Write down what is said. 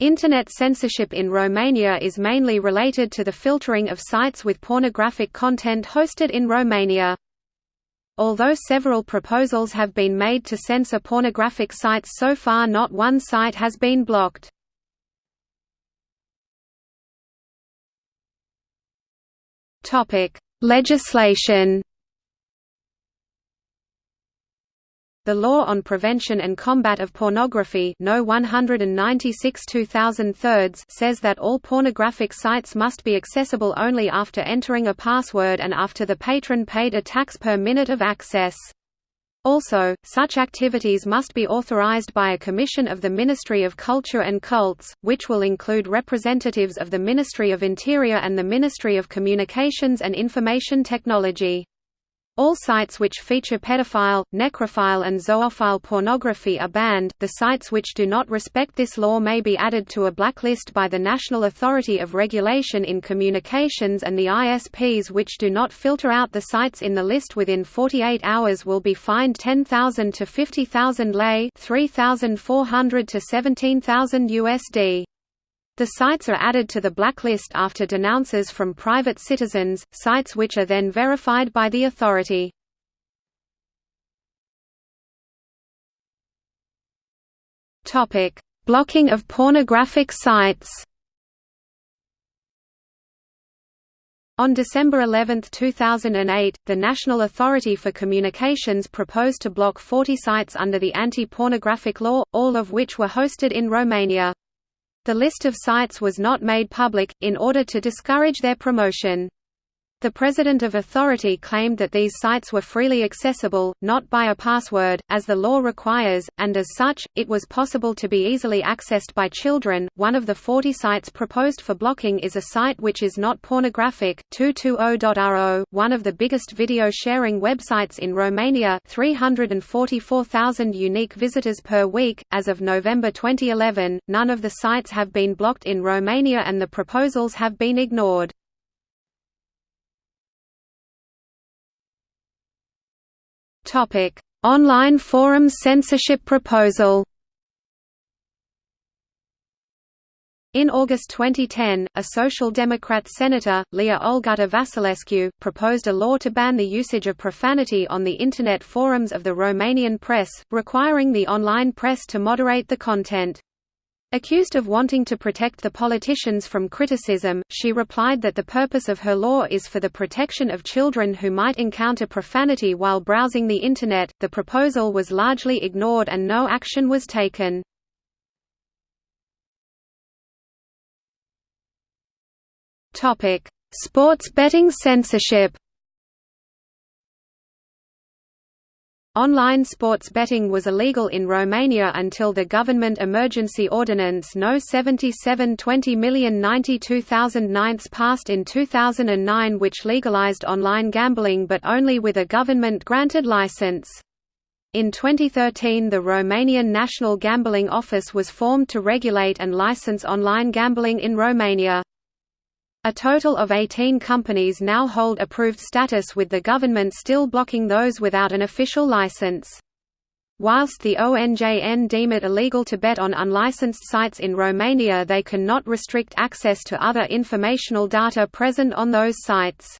Internet censorship in Romania is mainly related to the filtering of sites with pornographic content hosted in Romania. Although several proposals have been made to censor pornographic sites so far not one site has been blocked. Legislation The Law on Prevention and Combat of Pornography No 196 says that all pornographic sites must be accessible only after entering a password and after the patron paid a tax per minute of access. Also, such activities must be authorized by a commission of the Ministry of Culture and Cults, which will include representatives of the Ministry of Interior and the Ministry of Communications and Information Technology. All sites which feature pedophile, necrophile and zoophile pornography are banned. The sites which do not respect this law may be added to a blacklist by the National Authority of Regulation in Communications and the ISPs which do not filter out the sites in the list within 48 hours will be fined 10,000 to 50,000 lei, 3,400 to 17,000 USD. The sites are added to the blacklist after denounces from private citizens, sites which are then verified by the authority. Blocking of pornographic sites On December 11, 2008, the National Authority for Communications proposed to block 40 sites under the anti-pornographic law, all of which were hosted in Romania. The list of sites was not made public, in order to discourage their promotion. The president of authority claimed that these sites were freely accessible, not by a password, as the law requires, and as such, it was possible to be easily accessed by children. One of the 40 sites proposed for blocking is a site which is not pornographic, 220.ro, one of the biggest video sharing websites in Romania, 344,000 unique visitors per week. As of November 2011, none of the sites have been blocked in Romania and the proposals have been ignored. Topic: Online forum censorship proposal. In August 2010, a Social Democrat senator, Lia Olguta Vasilescu, proposed a law to ban the usage of profanity on the Internet forums of the Romanian press, requiring the online press to moderate the content. Accused of wanting to protect the politicians from criticism, she replied that the purpose of her law is for the protection of children who might encounter profanity while browsing the Internet. The proposal was largely ignored and no action was taken. Sports betting censorship Online sports betting was illegal in Romania until the Government Emergency Ordinance No. 77 20,092,009 passed in 2009 which legalized online gambling but only with a government-granted license. In 2013 the Romanian National Gambling Office was formed to regulate and license online gambling in Romania. A total of 18 companies now hold approved status with the government still blocking those without an official license. Whilst the ONJN deem it illegal to bet on unlicensed sites in Romania they cannot restrict access to other informational data present on those sites.